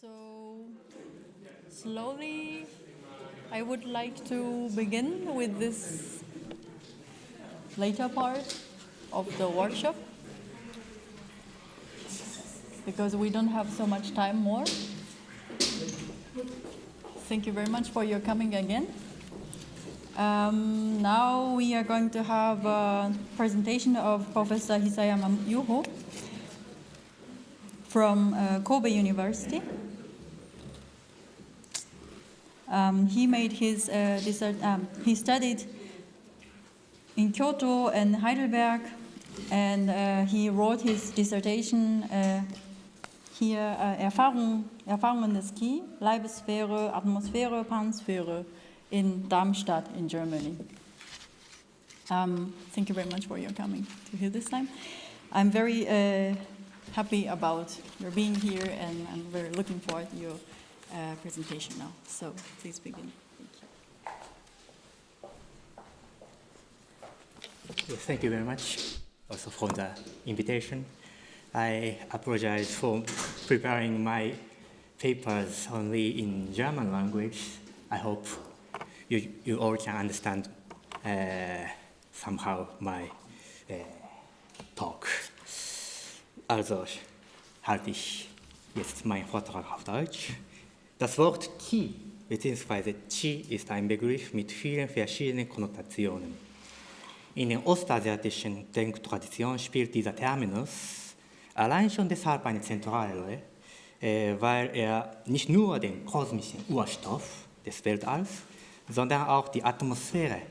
So, slowly, I would like to begin with this later part of the workshop because we don't have so much time more. Thank you very much for your coming again. Um, now we are going to have a presentation of Professor Hisayama Yuho from uh, Kobe University. Um, he made his uh, dissert, um, he studied in Kyoto and Heidelberg, and uh, he wrote his dissertation uh, hier äh, Erfahrung, Erfahrungen des Ski, Leibesphäre, Atmosphäre, Pansphäre in Darmstadt in Germany. Um, thank you very much for your coming to here this time. I'm very uh, happy about your being here and I'm very looking forward to your uh, presentation now. So please begin. Thank you. Yes, thank you very much also for the invitation. I apologize for preparing my papers only in German language. I hope you, you all can understand uh, somehow my uh, talk. Also halte ich jetzt meinen Vortrag auf Deutsch. Das Wort Qi bzw. Qi ist ein Begriff mit vielen verschiedenen Konnotationen. In der ostasiatischen Denktradition spielt dieser Terminus allein schon deshalb eine zentrale Rolle, äh, weil er nicht nur den kosmischen Urstoff des Weltalls, sondern auch die Atmosphäre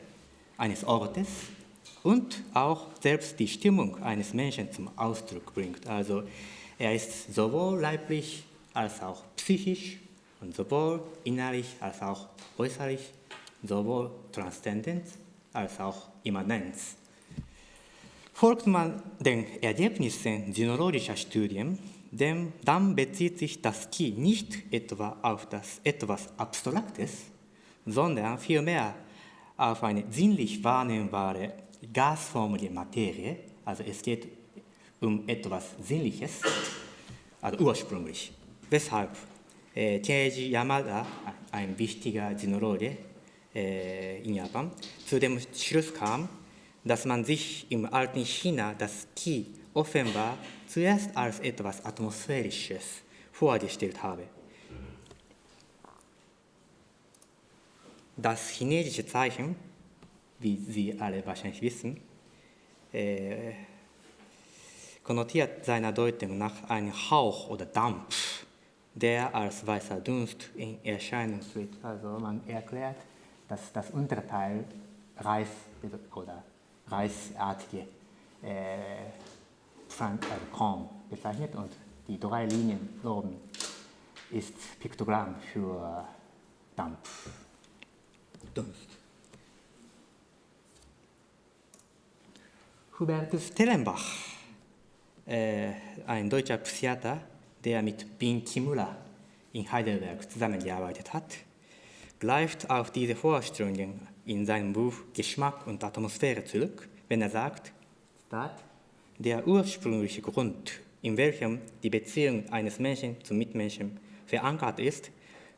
eines Ortes und auch selbst die Stimmung eines Menschen zum Ausdruck bringt. Also er ist sowohl leiblich als auch psychisch und sowohl innerlich als auch äußerlich, sowohl transzendent als auch Immanenz. Folgt man den Ergebnissen sinologischer Studien, dem, dann bezieht sich das Ki nicht etwa auf das etwas Abstraktes, sondern vielmehr auf eine sinnlich wahrnehmbare gasförmige Materie, also es geht um etwas Sinnliches, also ursprünglich. Weshalb Keiji Yamada, ein wichtiger Sinologe in Japan, zu dem Schluss kam, dass man sich im alten China das Qi offenbar zuerst als etwas Atmosphärisches vorgestellt habe. Das chinesische Zeichen wie Sie alle wahrscheinlich wissen, äh, konnotiert seiner Deutung nach einem Hauch oder Dampf, der als weißer Dunst in Erscheinung tritt. Also man erklärt, dass das Unterteil Reis oder reisartige äh, Korn bezeichnet und die drei Linien oben ist Piktogramm für Dampf, Dunst. Hubertus Tellenbach, äh, ein deutscher Psychiater, der mit Bin Kimura in Heidelberg zusammengearbeitet hat, greift auf diese Vorstellungen in seinem Buch Geschmack und Atmosphäre zurück, wenn er sagt, der ursprüngliche Grund, in welchem die Beziehung eines Menschen zum Mitmenschen verankert ist,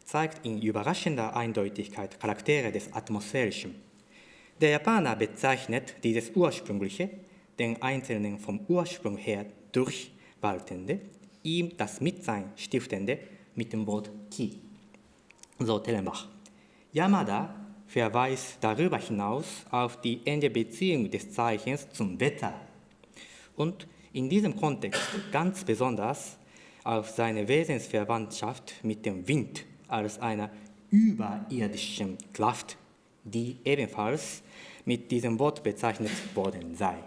zeigt in überraschender Eindeutigkeit Charaktere des Atmosphärischen. Der Japaner bezeichnet dieses Ursprüngliche den Einzelnen vom Ursprung her durchwaltende, ihm das Mitsein stiftende mit dem Wort Ki. So Tellenbach. Yamada verweist darüber hinaus auf die enge Beziehung des Zeichens zum Wetter und in diesem Kontext ganz besonders auf seine Wesensverwandtschaft mit dem Wind als einer überirdischen Kraft, die ebenfalls mit diesem Wort bezeichnet worden sei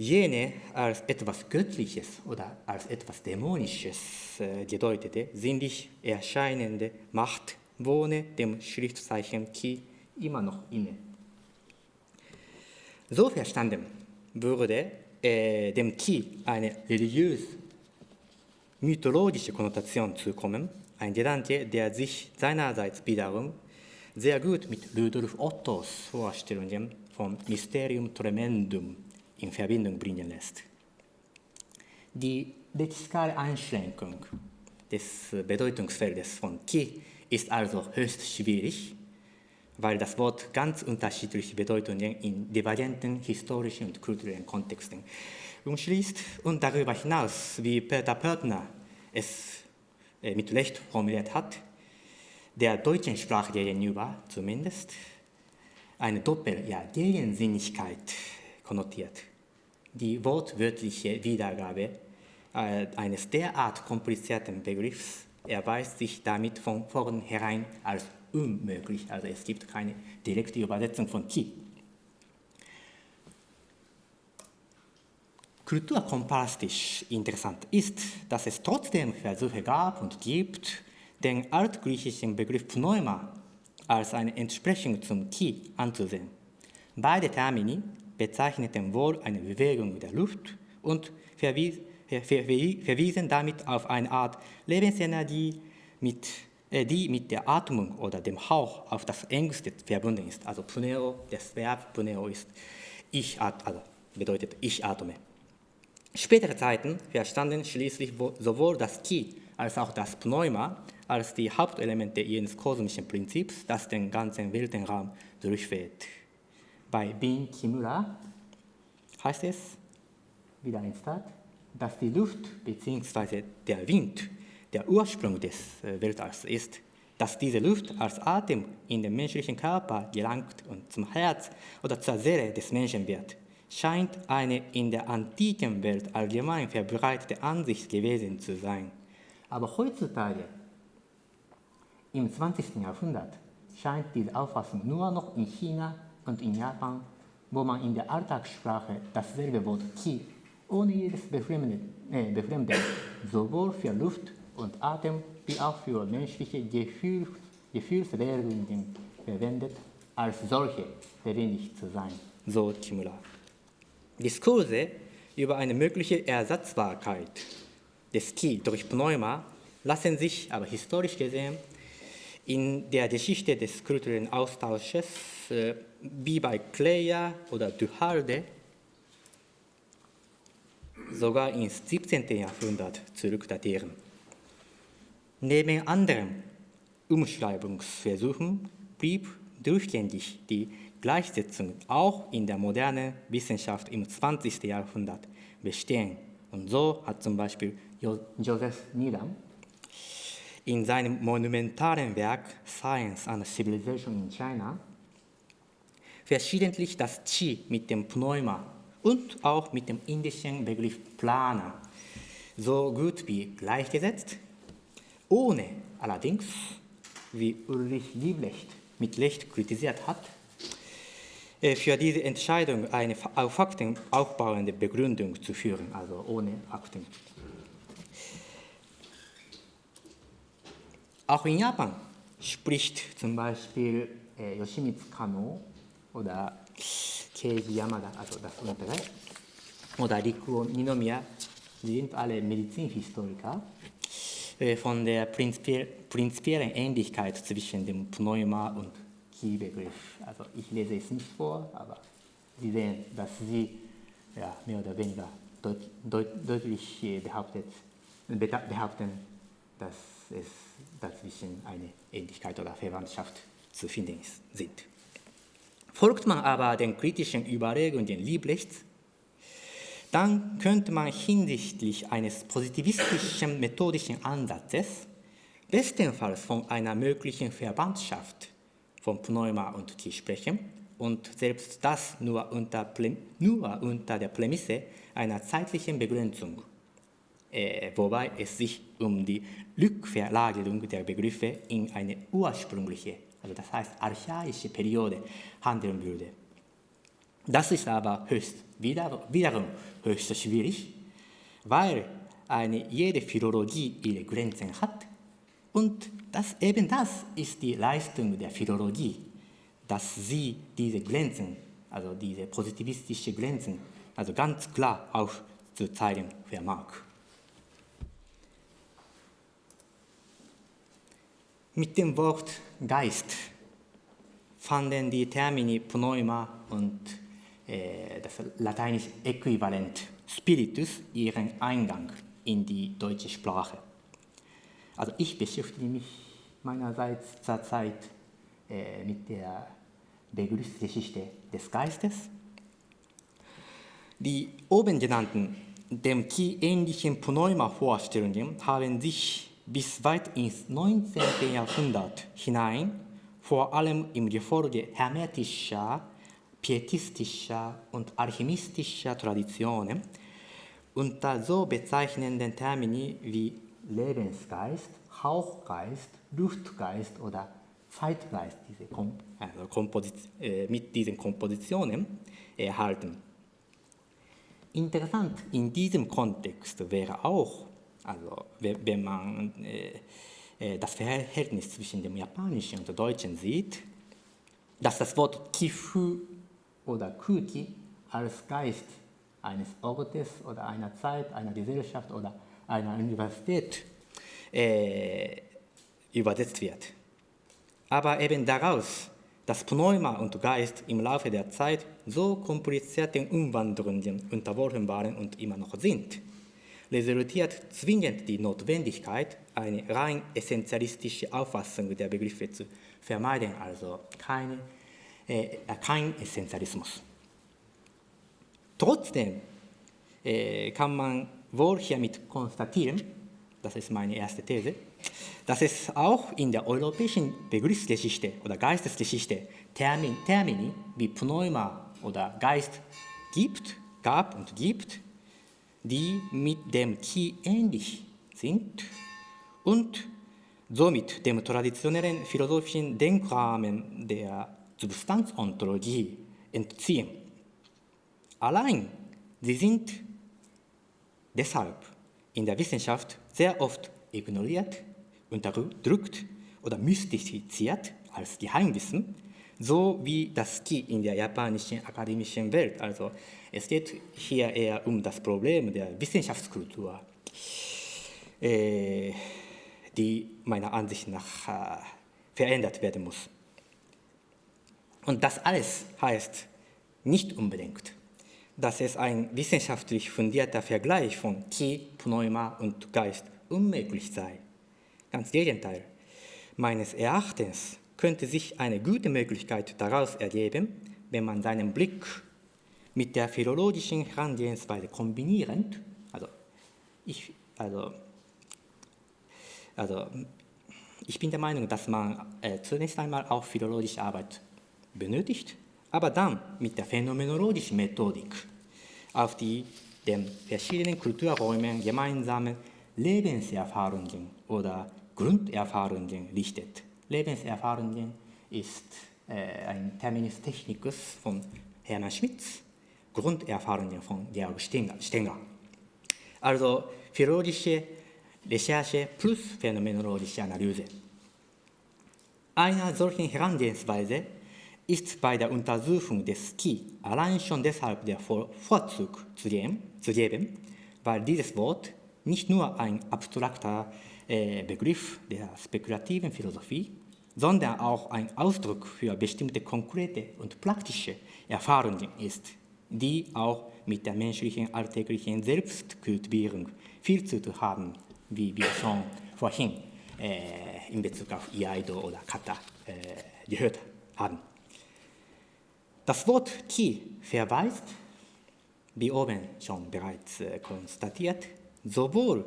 jene als etwas Göttliches oder als etwas Dämonisches äh, gedeutete, sinnlich erscheinende Macht wohne dem Schriftzeichen Ki immer noch inne. So verstanden würde äh, dem Ki eine religiös mythologische Konnotation zukommen, ein Gedanke, der sich seinerseits wiederum sehr gut mit Rudolf Ottos Vorstellungen vom Mysterium Tremendum in Verbindung bringen lässt. Die lexikale Einschränkung des Bedeutungsfeldes von Ki ist also höchst schwierig, weil das Wort ganz unterschiedliche Bedeutungen in divergenten historischen und kulturellen Kontexten umschließt und darüber hinaus, wie Peter Pörtner es äh, mit Recht formuliert hat, der deutschen Sprache gegenüber zumindest eine Doppel-, ja, Gegensinnigkeit konnotiert. Die wortwörtliche Wiedergabe äh, eines derart komplizierten Begriffs erweist sich damit von vornherein als unmöglich. Also es gibt keine direkte Übersetzung von Ki. Kulturkomparastisch interessant ist, dass es trotzdem Versuche gab und gibt, den altgriechischen Begriff Pneuma als eine Entsprechung zum Ki anzusehen. Beide Termini bezeichneten wohl eine Bewegung der Luft und verwies, ver, ver, verwiesen damit auf eine Art Lebensenergie, mit, äh, die mit der Atmung oder dem Hauch auf das engste verbunden ist. Also Pneo, das Verb Pneo ist ich, also bedeutet ich atme. Spätere Zeiten verstanden schließlich sowohl das Ki als auch das Pneuma als die Hauptelemente jenes kosmischen Prinzips, das den ganzen Weltenraum durchfährt. Bei Bin Kimura heißt es, wieder ein Start, dass die Luft bzw. der Wind der Ursprung des äh, Weltalls ist, dass diese Luft als Atem in den menschlichen Körper gelangt und zum Herz oder zur Seele des Menschen wird, scheint eine in der antiken Welt allgemein verbreitete Ansicht gewesen zu sein. Aber heutzutage im 20. Jahrhundert scheint diese Auffassung nur noch in China und in Japan, wo man in der Alltagssprache dasselbe Wort Qi ohne jedes Befremden, äh, Befremden sowohl für Luft und Atem wie auch für menschliche Gefühl, Gefühlsregungen verwendet, als solche verwendet zu sein, so Kimura. Diskurse über eine mögliche Ersatzbarkeit des Ki durch Pneuma lassen sich aber historisch gesehen in der Geschichte des kulturellen Austausches, äh, wie bei Kleja oder Duhalde, sogar ins 17. Jahrhundert zurückdatieren. Neben anderen Umschreibungsversuchen blieb durchgängig die Gleichsetzung auch in der modernen Wissenschaft im 20. Jahrhundert bestehen. Und so hat zum Beispiel Joseph Needham in seinem monumentalen Werk Science and Civilization in China verschiedentlich das Qi mit dem Pneuma und auch mit dem indischen Begriff Plana so gut wie gleichgesetzt, ohne allerdings, wie Ulrich Liebrecht mit Recht kritisiert hat, äh, für diese Entscheidung eine auf Fakten aufbauende Begründung zu führen, also ohne Fakten. Auch in Japan spricht zum Beispiel äh, Yoshimitsu Kano oder Keiji Yamada, also das untere, oder Rikuo Ninomiya, sie sind alle Medizinhistoriker, äh, von der prinzipiellen Ähnlichkeit zwischen dem Pneuma und Ki-Begriff. Also ich lese es nicht vor, aber Sie sehen, dass sie ja, mehr oder weniger deut, deut, deutlich behauptet, behaupten, dass es dazwischen eine Ähnlichkeit oder Verwandtschaft zu finden sind. Folgt man aber den kritischen Überlegungen Liebrechts, dann könnte man hinsichtlich eines positivistischen methodischen Ansatzes bestenfalls von einer möglichen Verwandtschaft von Pneuma und Ki sprechen und selbst das nur unter, nur unter der Prämisse einer zeitlichen Begrenzung äh, wobei es sich um die Rückverlagerung der Begriffe in eine ursprüngliche, also das heißt archaische Periode handeln würde. Das ist aber höchst, wieder, wiederum höchst schwierig, weil eine jede Philologie ihre Grenzen hat und das, eben das ist die Leistung der Philologie, dass sie diese Grenzen, also diese positivistischen Grenzen, also ganz klar aufzuzeigen vermag. Mit dem Wort Geist fanden die Termini Pneuma und äh, das lateinische Äquivalent Spiritus ihren Eingang in die deutsche Sprache. Also ich beschäftige mich meinerseits zurzeit äh, mit der Begriffsgeschichte des Geistes. Die oben genannten dem Qi ähnlichen Pneuma-Vorstellungen haben sich bis weit ins 19. Jahrhundert hinein vor allem im Gefolge hermetischer, pietistischer und alchemistischer Traditionen unter so bezeichnenden Termini wie Lebensgeist, Hauchgeist, Luftgeist oder Zeitgeist diese Kom also Komposit äh, mit diesen Kompositionen erhalten. Interessant in diesem Kontext wäre auch, also wenn man äh, äh, das Verhältnis zwischen dem Japanischen und dem Deutschen sieht, dass das Wort Kifu oder Kuki als Geist eines Ortes oder einer Zeit, einer Gesellschaft oder einer Universität äh, übersetzt wird. Aber eben daraus, dass Pneuma und Geist im Laufe der Zeit so komplizierten Umwandlungen unterworfen waren und immer noch sind, resultiert zwingend die Notwendigkeit, eine rein essentialistische Auffassung der Begriffe zu vermeiden, also keine, äh, kein Essentialismus. Trotzdem äh, kann man wohl hiermit konstatieren, das ist meine erste These, dass es auch in der europäischen Begriffsgeschichte oder Geistesgeschichte Termin, Termini wie Pneuma oder Geist gibt, gab und gibt, die mit dem Qi ähnlich sind und somit dem traditionellen philosophischen Denkrahmen der Substanzontologie entziehen. Allein sie sind deshalb in der Wissenschaft sehr oft ignoriert, unterdrückt oder mystifiziert als Geheimwissen, so wie das Qi in der japanischen akademischen Welt. Also es geht hier eher um das Problem der Wissenschaftskultur, äh, die meiner Ansicht nach äh, verändert werden muss. Und das alles heißt nicht unbedingt, dass es ein wissenschaftlich fundierter Vergleich von Qi, Pneuma und Geist unmöglich sei. Ganz Gegenteil. Meines Erachtens könnte sich eine gute Möglichkeit daraus ergeben, wenn man seinen Blick mit der philologischen Herangehensweise kombinierend, also ich, also, also ich bin der Meinung, dass man äh, zunächst einmal auch philologische Arbeit benötigt, aber dann mit der phänomenologischen Methodik auf die den verschiedenen Kulturräumen gemeinsamen Lebenserfahrungen oder Grunderfahrungen richtet. Lebenserfahrungen ist äh, ein Terminus technicus von Hermann Schmitz, Grunderfahrungen von Georg Stenger. Also philologische Recherche plus phänomenologische Analyse. Einer solchen Herangehensweise ist bei der Untersuchung des Ki allein schon deshalb der Vorzug zu geben, weil dieses Wort nicht nur ein abstrakter äh, Begriff der spekulativen Philosophie, sondern auch ein Ausdruck für bestimmte konkrete und praktische Erfahrungen ist, die auch mit der menschlichen alltäglichen Selbstkultivierung viel zu tun haben, wie wir schon vorhin äh, in Bezug auf Iaido oder Kata äh, gehört haben. Das Wort Ki verweist, wie oben schon bereits äh, konstatiert, sowohl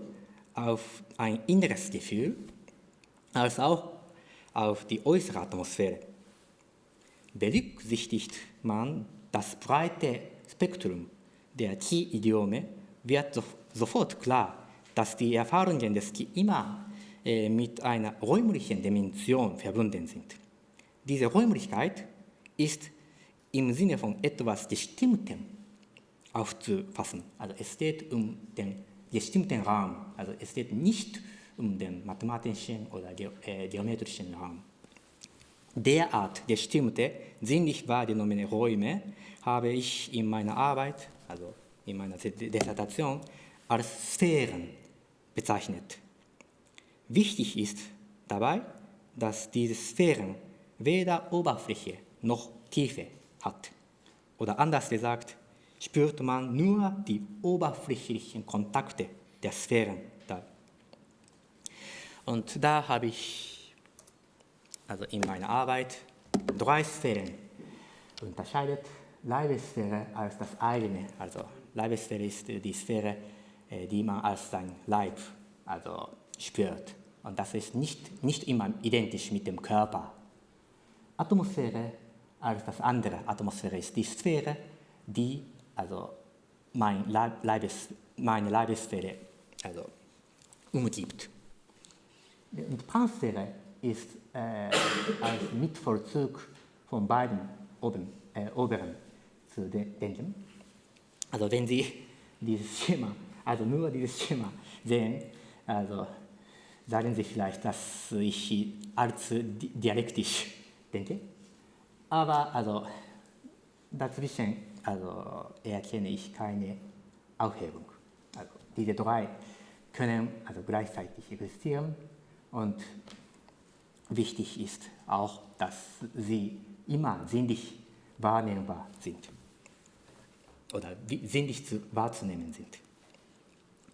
auf ein inneres Gefühl als auch auf die äußere Atmosphäre. Berücksichtigt man das breite Spektrum der Qi-Idiome, wird so, sofort klar, dass die Erfahrungen des Qi immer äh, mit einer räumlichen Dimension verbunden sind. Diese Räumlichkeit ist im Sinne von etwas Bestimmtem aufzufassen. Also es geht um den bestimmten Raum. Also es geht nicht um den mathematischen oder äh, geometrischen Raum. Derart bestimmte, sinnlich wahrgenommene Räume habe ich in meiner Arbeit, also in meiner Dissertation, als Sphären bezeichnet. Wichtig ist dabei, dass diese Sphären weder Oberfläche noch Tiefe hat. Oder anders gesagt, spürt man nur die oberflächlichen Kontakte der Sphären da. Und da habe ich also in meiner Arbeit drei Sphären unterscheidet. Leibessphäre als das eigene, also Leibessphäre ist die Sphäre, äh, die man als sein Leib also spürt. Und das ist nicht, nicht immer identisch mit dem Körper. Atmosphäre als das andere. Atmosphäre ist die Sphäre, die also mein Leibes, meine Leibessphäre also umgibt. Und Pansphäre ist äh, als Mitvollzug von beiden oben, äh, oberen zu denken. Also wenn Sie dieses Schema, also nur dieses Schema sehen, also sagen Sie vielleicht, dass ich allzu dialektisch denke. Aber also dazwischen also erkenne ich keine Aufhebung. Also diese drei können also gleichzeitig existieren und wichtig ist auch, dass sie immer sinnlich wahrnehmbar sind oder sinnlich zu, wahrzunehmen sind.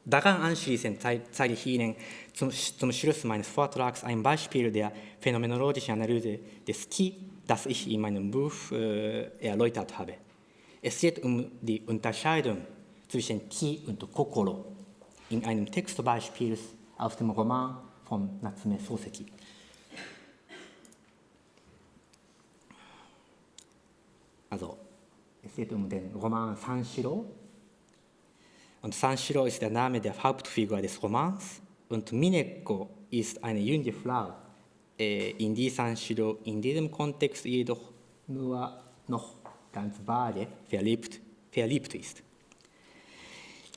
Daran anschließend zeige ich Ihnen zum, zum Schluss meines Vortrags ein Beispiel der phänomenologischen Analyse des Ki, das ich in meinem Buch äh, erläutert habe. Es geht um die Unterscheidung zwischen Ki und Kokoro in einem Textbeispiel aus dem Roman von Natsume Soseki. Also, es geht um den Roman Sanshiro. Und Sanshiro ist der Name der Hauptfigur des Romans. Und Mineko ist eine junge Frau, äh, in die Sanshiro in diesem Kontext jedoch nur noch ganz vage verliebt, verliebt ist.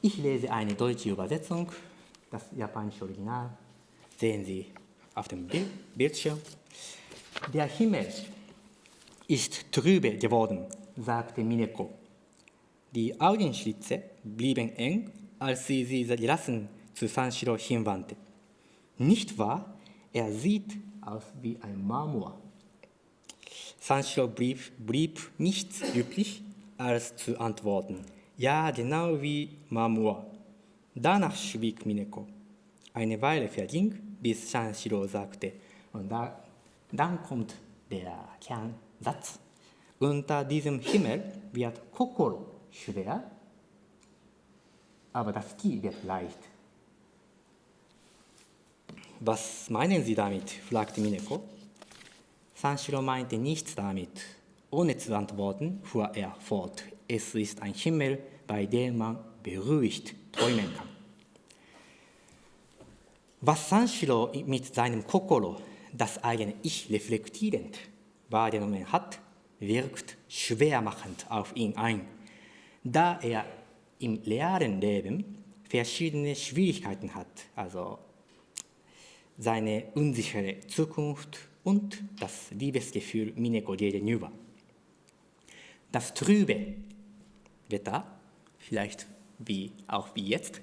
Ich lese eine deutsche Übersetzung, das japanische Original, sehen Sie auf dem Bildschirm. Der Himmel ist trübe geworden, sagte Mineko. Die Augenschlitze blieben eng, als sie sie gelassen zu Sanshiro hinwandte. Nicht wahr? Er sieht aus wie ein Marmor. Sanshiro blieb, blieb nichts üblich, als zu antworten. Ja, genau wie Marmor. Danach schwieg Mineko. Eine Weile verging, bis Sanshiro sagte, und da, dann kommt der Kernsatz. Unter diesem Himmel wird Kokoro schwer, aber das Ki wird leicht. Was meinen Sie damit? fragte Mineko. Sanshiro meinte nichts damit. Ohne zu antworten, fuhr er fort. Es ist ein Himmel, bei dem man beruhigt träumen kann. Was Sanshiro mit seinem Kokoro, das eigene Ich reflektierend wahrgenommen hat, wirkt schwermachend auf ihn ein, da er im realen Leben verschiedene Schwierigkeiten hat, also seine unsichere Zukunft und das Liebesgefühl Mineko gegenüber. Das trübe Wetter, vielleicht wie auch wie jetzt,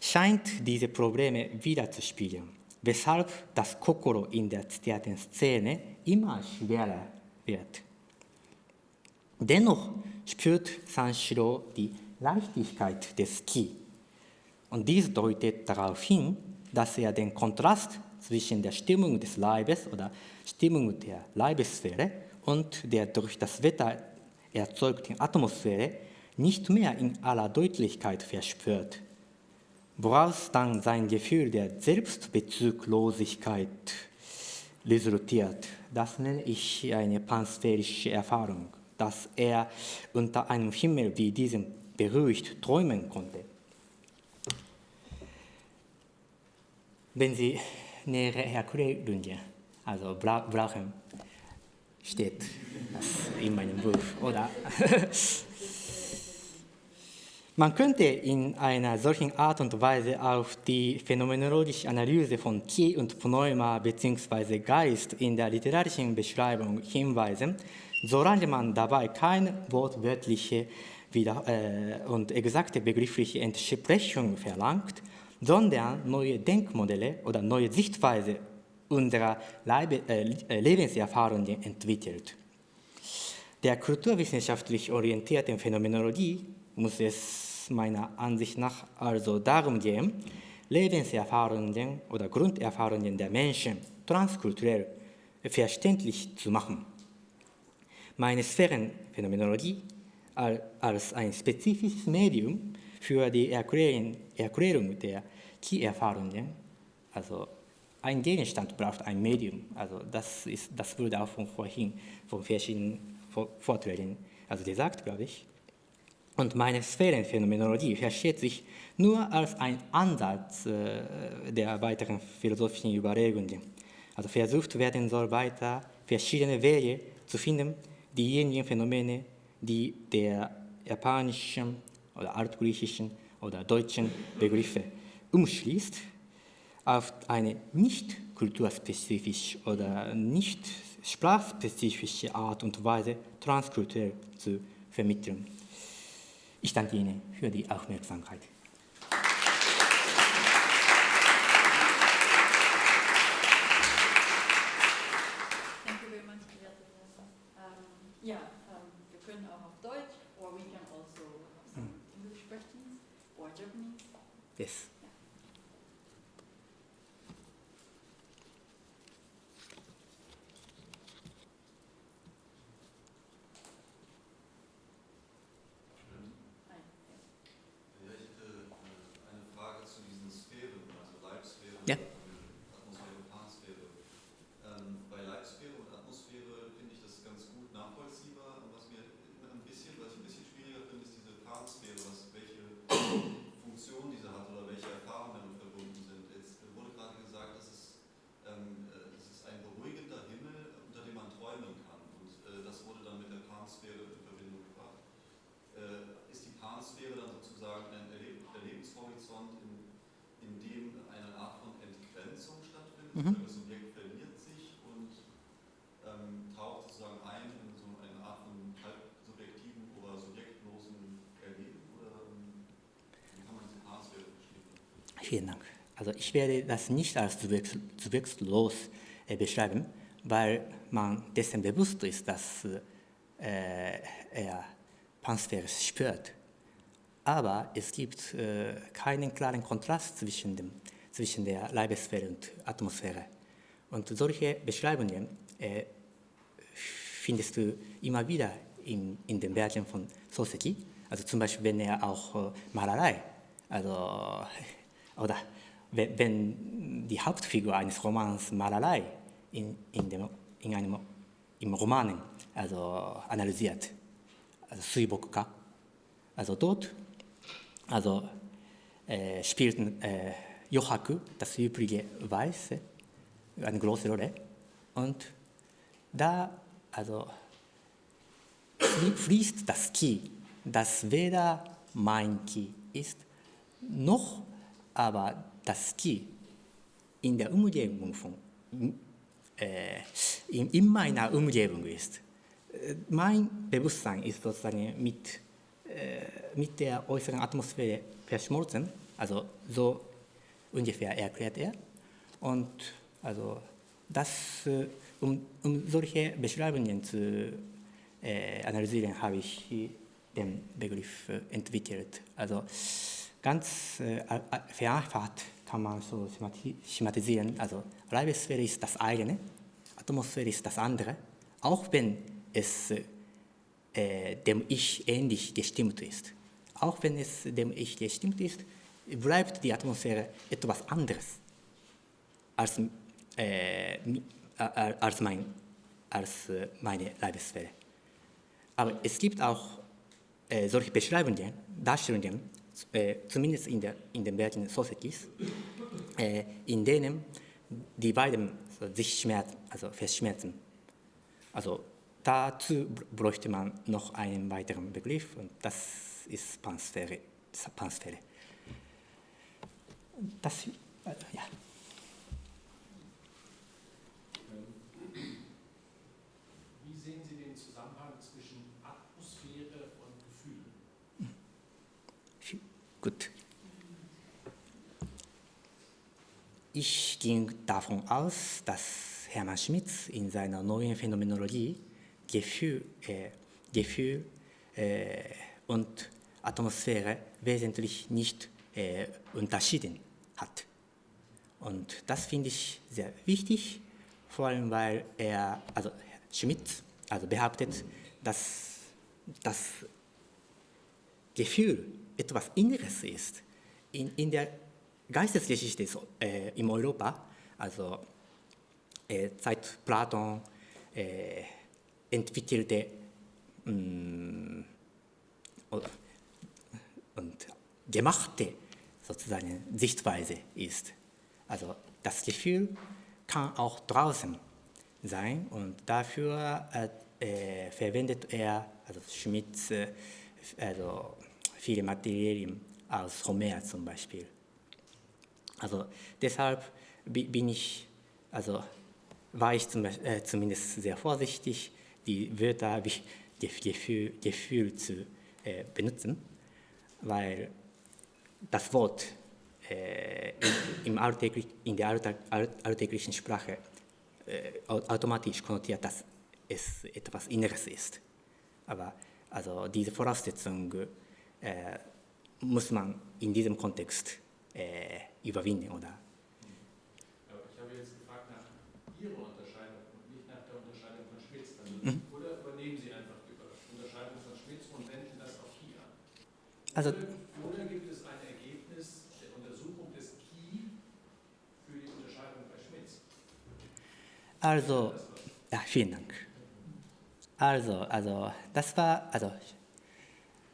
scheint diese Probleme wiederzuspiegeln, weshalb das Kokoro in der zitierten Szene immer schwerer wird. Dennoch spürt Sanshiro die Leichtigkeit des Ki. Und dies deutet darauf hin, dass er den Kontrast zwischen der Stimmung des Leibes oder Stimmung der Leibessphäre und der durch das Wetter erzeugten Atmosphäre nicht mehr in aller Deutlichkeit verspürt, woraus dann sein Gefühl der Selbstbezuglosigkeit resultiert. Das nenne ich eine pansphärische Erfahrung, dass er unter einem Himmel wie diesem beruhigt träumen konnte. Wenn Sie nähere Erklärungen also brauchen, steht das in meinem Buch, oder? Man könnte in einer solchen Art und Weise auf die phänomenologische Analyse von Ki und Pneuma bzw. Geist in der literarischen Beschreibung hinweisen, solange man dabei keine wortwörtliche äh, und exakte begriffliche Entsprechung verlangt, sondern neue Denkmodelle oder neue Sichtweise unserer Leibe, äh, Lebenserfahrungen entwickelt. Der kulturwissenschaftlich orientierten Phänomenologie muss es meiner Ansicht nach also darum gehen, Lebenserfahrungen oder Grunderfahrungen der Menschen transkulturell verständlich zu machen. Meine Sphärenphänomenologie als ein spezifisches Medium für die Erklärung der Key-Erfahrungen, also ein Gegenstand braucht ein Medium. Also das, ist, das wurde auch von vorhin von verschiedenen Vorträgen also gesagt, glaube ich. Und meine Sphärenphänomenologie versteht sich nur als ein Ansatz äh, der weiteren philosophischen Überlegungen. Also versucht werden soll weiter verschiedene Wege zu finden, diejenigen Phänomene, die der japanischen oder altgriechischen oder deutschen Begriffe umschließt, auf eine nicht kulturspezifische oder nicht sprachspezifische Art und Weise transkulturell zu vermitteln. Ich danke Ihnen für die Aufmerksamkeit. Thank you very much, Beate Professor. Um, yeah, um, wir können auch auf Deutsch, or we can also have some English questions, or Japanese. Yes. Hi. Ja, ich hätte äh, eine Frage zu diesen Sphären, also Leibsphäre, Ja. Atmosphäre, Pansphäre. Ähm, bei Leibsphäre und Atmosphäre finde ich das ganz gut nachvollziehbar. Und Was mir immer ein bisschen, was ich ein bisschen schwieriger finde, ist diese Pansphäre, was, welche Funktion diese hat oder welche Erfahrungen damit verbunden sind. Jetzt wurde gerade gesagt, dass es, ähm, äh, es ist ein beruhigender Himmel, unter dem man träumen kann. Und äh, das wurde dann mit der Pansphäre in Verbindung gebracht. Äh, ist die Pansphäre dann sozusagen ein Erleb Erlebenshorizont, in, in dem eine Art von Entgrenzung stattfindet? Mhm. Das Subjekt verliert sich und ähm, taucht sozusagen ein in so eine Art von halb subjektiven oder subjektlosen Erleben? Oder ähm, wie kann man diese Pansphäre verstehen? Vielen Dank. Also ich werde das nicht als subjekt- subjektlos äh, beschreiben, weil man dessen bewusst ist, dass äh, er Pansphäre spürt. Aber es gibt äh, keinen klaren Kontrast zwischen, dem, zwischen der Leibesphäre und Atmosphäre. Und solche Beschreibungen äh, findest du immer wieder in, in den Werken von Soseki. Also zum Beispiel, wenn er auch äh, Malerei, also, oder wenn, die Hauptfigur eines Romans Malerei in, in, dem, in einem, im Romanen also analysiert, also Suibokka, also dort also, äh, spielten äh, Yohaku, das übrige Weiße, eine große Rolle. Und da also, flie- fließt das Ki, das weder mein Ki ist, noch aber das Ki in der Umgebung von, äh, in, in meiner Umgebung ist. Äh, Mein Bewusstsein ist sozusagen mit, äh, mit der äußeren Atmosphäre verschmolzen, also so ungefähr erklärt er. Und also das, äh, um, um solche Beschreibungen zu äh, analysieren, habe ich den Begriff äh, entwickelt. Also ganz äh, vereinfacht kann man so schemati- schematisieren. Also Leibesphäre ist das eine, Atmosphäre ist das andere, auch wenn es äh, dem Ich ähnlich gestimmt ist. Auch wenn es dem Ich gestimmt ist, bleibt die Atmosphäre etwas anderes als, äh, mi- äh, als, mein, als äh, meine Leibesphäre. Aber es gibt auch äh, solche Beschreibungen, Darstellungen, äh, zumindest in, der, in den Werken Sosekis, äh, in denen die beiden sich schmerzen, also verschmerzen. Also dazu br- bräuchte man noch einen weiteren Begriff und das ist Pansphäre. Pansphäre. Das, äh, ja. Wie sehen Sie den Zusammenhang zwischen Atmosphäre und Gefühl? Gut. Ich ging davon aus, dass Hermann Schmitz in seiner neuen Phänomenologie Gefühl, äh, Gefühl äh, und Atmosphäre wesentlich nicht äh, unterschieden hat. Und das finde ich sehr wichtig, vor allem weil er, also Schmidt, also behauptet, dass das Gefühl etwas Inneres ist. In, in der Geistesgeschichte äh, in Europa, also äh, seit Platon äh, entwickelte mh, und gemachte sozusagen Sichtweise ist. Also das Gefühl kann auch draußen sein und dafür äh, äh, verwendet er, also Schmidt, äh, also viele Materialien aus Homer zum Beispiel. Also deshalb bin ich, also war ich zum, äh, zumindest sehr vorsichtig, die Wörter wie Gefühl, Gefühl zu äh, benutzen, weil das Wort äh, im alltäglich, in der alltäglichen Sprache äh, automatisch konnotiert, dass es etwas Inneres ist. Aber also diese Voraussetzung äh, muss man in diesem Kontext äh, überwinden, oder? Ich habe jetzt gefragt nach Ihrer Unterscheidung und nicht nach der Unterscheidung von Schmitz. Mhm. Oder übernehmen Sie einfach die Unterscheidung von Schmitz und wenden das auf an? Also, oder gibt es ein Ergebnis der Untersuchung des Key für die Unterscheidung bei Schmitz? Also, ja, vielen Dank. Also, also das war, also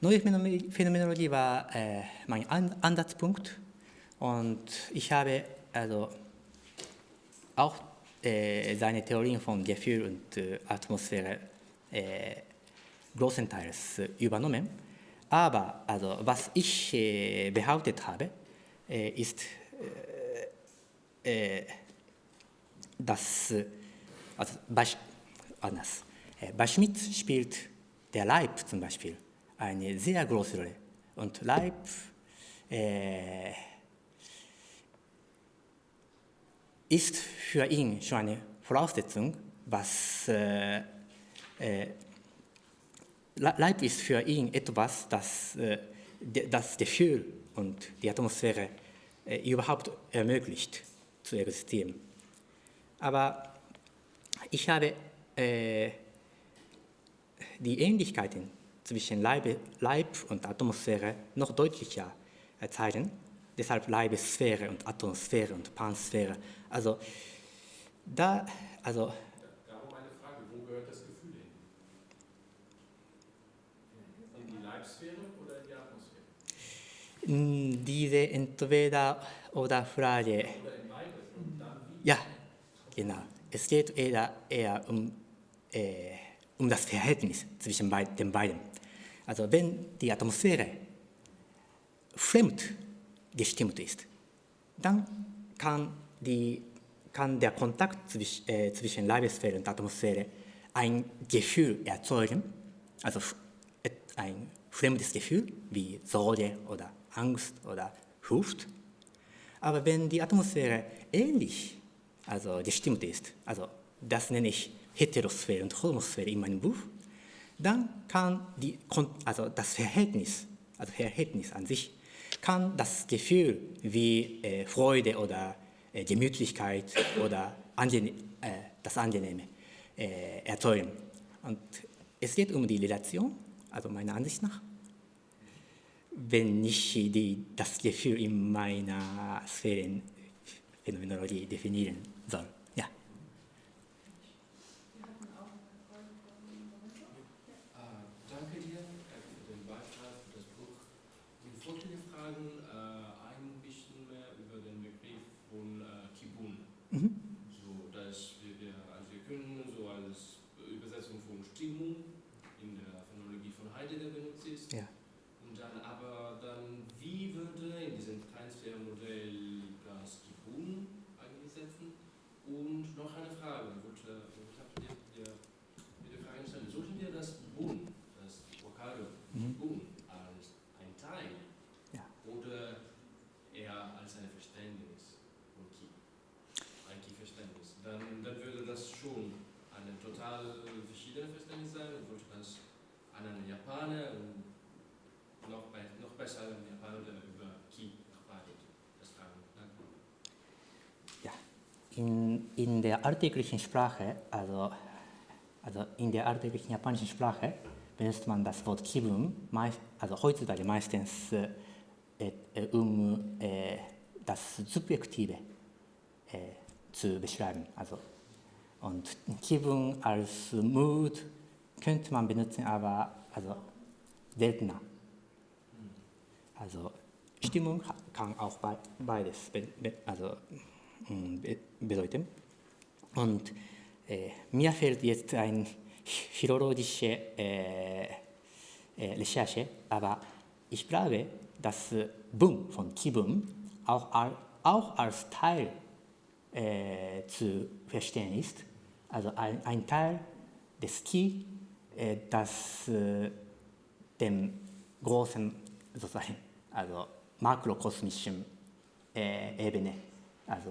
neue Phänomenologie war äh, mein Ansatzpunkt und ich habe also auch äh, seine Theorien von Gefühl und äh, Atmosphäre äh, großenteils übernommen. Aber also, was ich äh, behauptet habe, äh, ist, äh, dass also bei, anders. bei Schmidt spielt der Leib zum Beispiel eine sehr große Rolle. Und Leib äh, ist für ihn schon eine Voraussetzung, was äh, äh, Leib ist für ihn etwas, das äh, das Gefühl und die Atmosphäre äh, überhaupt ermöglicht zu existieren. Aber ich habe äh, die Ähnlichkeiten zwischen Leib, Leib und Atmosphäre noch deutlicher zeigen. Deshalb Leibesphäre und Atmosphäre und Pansphäre. Also, da, also, Darum eine Frage, wo gehört das Gefühl hin? In die Leibsphäre oder in die Atmosphäre? Diese entweder oder Frage. Oder in beide? Und dann wie? Ja, genau. Es geht eher, eher um, äh, um das Verhältnis zwischen den beiden. Also wenn die Atmosphäre fremd gestimmt ist, dann kann, die, kann der Kontakt zwischen, äh, zwischen Leibesphäre und Atmosphäre ein Gefühl erzeugen, also ein fremdes Gefühl wie Sorge oder Angst oder Furcht. Aber wenn die Atmosphäre ähnlich also gestimmt ist, also das nenne ich Heterosphäre und Homosphäre in meinem Buch, dann kann die, also das Verhältnis, also Verhältnis an sich, kann das Gefühl wie äh, Freude oder äh, Gemütlichkeit oder angene äh, das Angenehme äh, erzeugen. Und es geht um die Relation, also meiner Ansicht nach. Wenn ich die, das Gefühl in meiner Sphärenphänomenologie definieren soll. So, dass wir, wir, also wir können so als Übersetzung von Stimmung in der Phonologie von Heidegger benutzt ist. Ja. Und dann aber dann, wie würde in diesem Transfermodell das Kibun eigentlich setzen? Und noch eine Frage, ich habe dir, dir, dir die Frage gestellt, sollten wir das Bun, das Vokal mhm. Bun, als ein Teil ja. oder eher als eine Verständnis? dann, dann würde das schon eine total verschiedene Verständnis sein und würde das an einen Japaner und noch, noch besser an einen Japaner, der über Ki noch beide das fragen. Danke. In, in der alltäglichen Sprache, also, also in der alltäglichen japanischen Sprache, benutzt man das Wort Kibun, meist, also heutzutage meistens äh, äh, um äh, das Subjektive äh, zu beschreiben. Also, und Kibun als Mood könnte man benutzen, aber also seltener. Also Stimmung kann auch bei- beides be, be, also, bedeuten. Und äh, mir fällt jetzt eine philologische äh, äh, Recherche, aber ich glaube, dass äh, Bun von Kibun auch, auch als Teil äh, zu verstehen ist. Also ein, ein Teil des Ki, äh, das äh, dem großen, sozusagen, also makrokosmischen äh, Ebene, also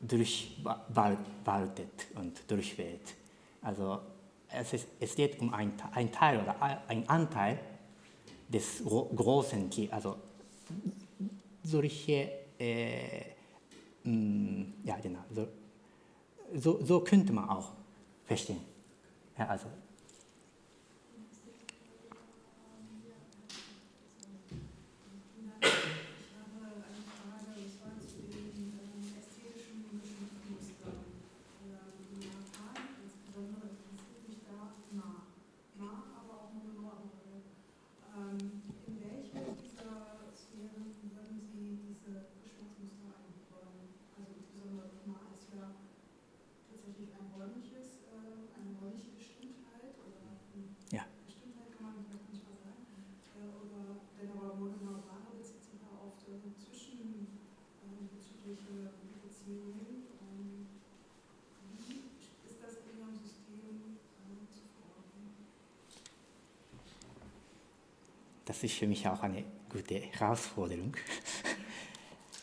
durchwaltet und durchweht. Also es, ist, es geht um ein, ein Teil oder ein Anteil des gro- großen Ki, also solche, äh, mh, ja genau, so, so, so könnte man auch verstehen. Ja, also Ich habe eine Frage, und zwar zu den ähm, ästhetischen Muster. Ähm, In Japan insbesondere interessiert mich da Ma. Ma, aber auch Monoamore. Ähm, in welche dieser Sphären würden Sie diese Geschmacksmuster einbauen? Also insbesondere Ma ist ja tatsächlich ein räumliches, äh, eine räumliche Bestimmtheit oder eine Ja. Bestimmtheit kann man vielleicht nicht mal sagen. Äh, oder wenn aber Monoamore bezieht sich da auf äh, zwischen ähm, bezügliche Beziehungen. Ähm, wie ist das in Ihrem System ähm, zu verorten? Das ist für mich auch eine gute Herausforderung.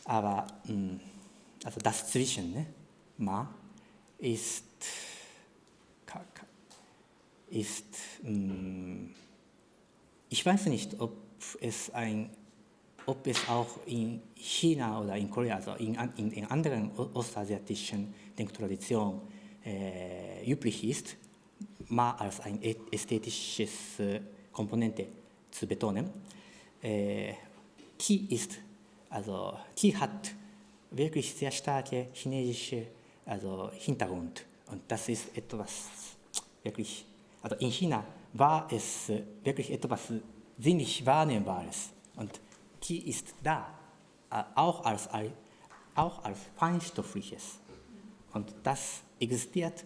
Aber also das Zwischen, ne, Ma, ist, ist ich weiß nicht, ob es, ein, ob es auch in China oder in Korea, also in, in, in anderen ostasiatischen Denktraditionen äh, üblich ist, Ma als ein ästhetisches Komponente zu betonen. Äh, Qi ist, also Qi hat wirklich sehr starke chinesische also Hintergrund. Und das ist etwas wirklich, also in China war es wirklich etwas sinnlich Wahrnehmbares. Und Qi ist da, äh, auch als, al- auch als feinstoffliches. Und das existiert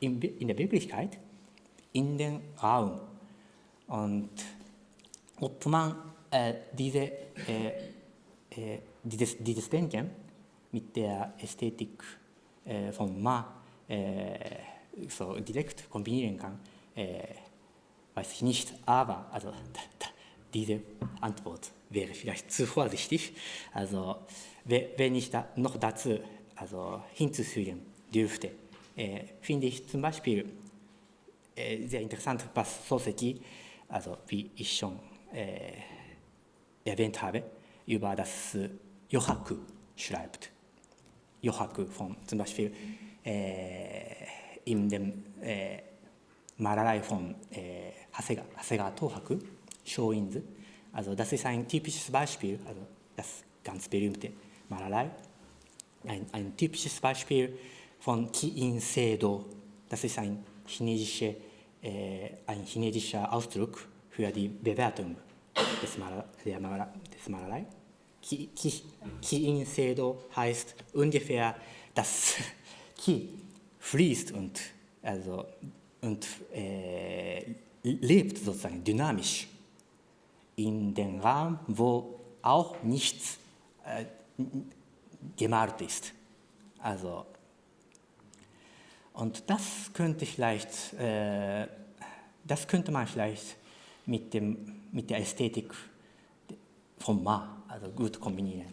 in, in der Wirklichkeit in den Raum. Und ob man äh, diese, äh, äh, dieses, dieses Denken mit der Ästhetik äh, von Ma äh, so direkt kombinieren kann, äh, weiß ich nicht, aber also, da, da, diese Antwort wäre vielleicht zu vorsichtig. Also we- wenn ich da noch dazu also, hinzufügen dürfte, äh, finde ich zum Beispiel äh, sehr interessant, was Soseki, also wie ich schon äh, erwähnt habe, über das äh, Yohaku schreibt. Yohaku von zum Beispiel äh, in dem äh, Malerei von äh, Hasegawa, Hasegawa Tohaku, Shōinzu. Also das ist ein typisches Beispiel, also das ganz berühmte Malerei. Ein, ein typisches Beispiel von Ki-In Seido. Das ist ein chinesischer, äh, ein chinesischer Ausdruck für die Bewertung des, Maler, der Maler, des Malerei. Ki- Ki- Ki-In Seido heißt ungefähr, dass Ki fließt und, also, und äh, lebt sozusagen dynamisch in den Raum, wo auch nichts äh, gemalt ist. Also, und das könnte vielleicht, äh, das könnte man vielleicht mit, dem, mit der Ästhetik von Ma also gut kombinieren.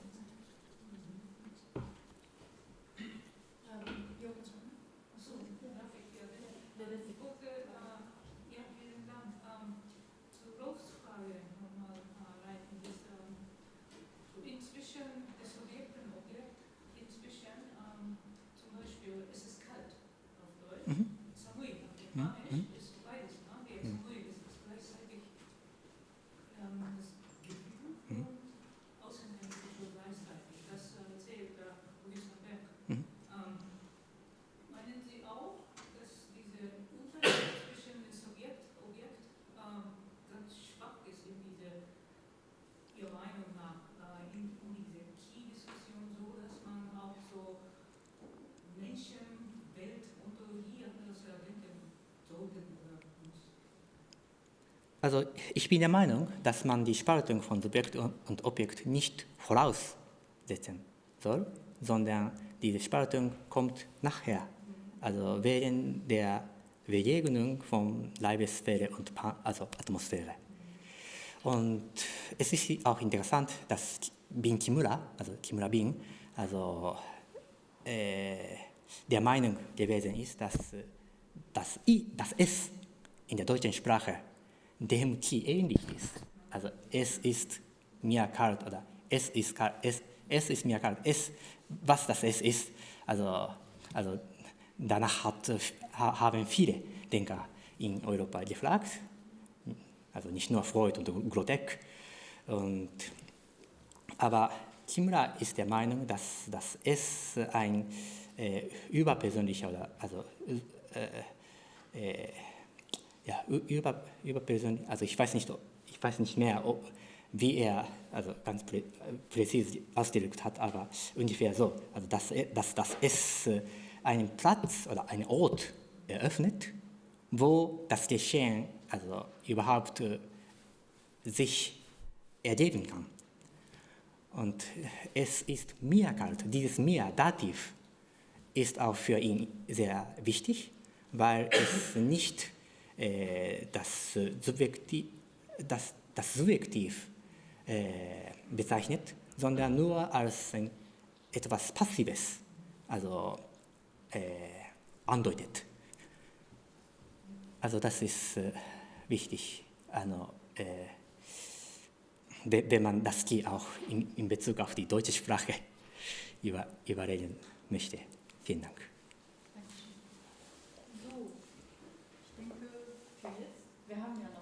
Also ich bin der Meinung, dass man die Spaltung von Subjekt und Objekt nicht voraussetzen soll, sondern diese Spaltung kommt nachher, also während der Begegnung von Leibesphäre und Pa- also Atmosphäre. Und es ist auch interessant, dass Bin Kimura, also Kimura Bin, also äh, der Meinung gewesen ist, dass das I, das S in der deutschen Sprache dem Ki ähnlich ist. Also es ist mir kalt oder es ist kalt, es, es ist mir kalt, es, was das S ist. Also, also danach hat, ha- haben viele Denker in Europa gefragt, also nicht nur Freud und Grotek. Und, aber Kimura ist der Meinung, dass das S ein äh, überpersönlicher also äh, äh, ja, über, überpersönlich, also ich weiß nicht, ich weiß nicht mehr, ob, wie er also ganz prä, präzise ausgedrückt hat, aber ungefähr so, also dass, dass das S äh, einen Platz oder einen Ort eröffnet, wo das Geschehen also überhaupt äh, sich ergeben kann. Und es ist mir kalt, dieses mir, Dativ, ist auch für ihn sehr wichtig, weil es nicht das, äh, Subjektiv, das, das Subjektiv äh, bezeichnet, sondern nur als etwas Passives, also äh, andeutet. Also das ist wichtig, also, we- wenn man das Ki auch in, in Bezug auf die deutsche Sprache über, überreden möchte. Vielen Dank. Wir haben ja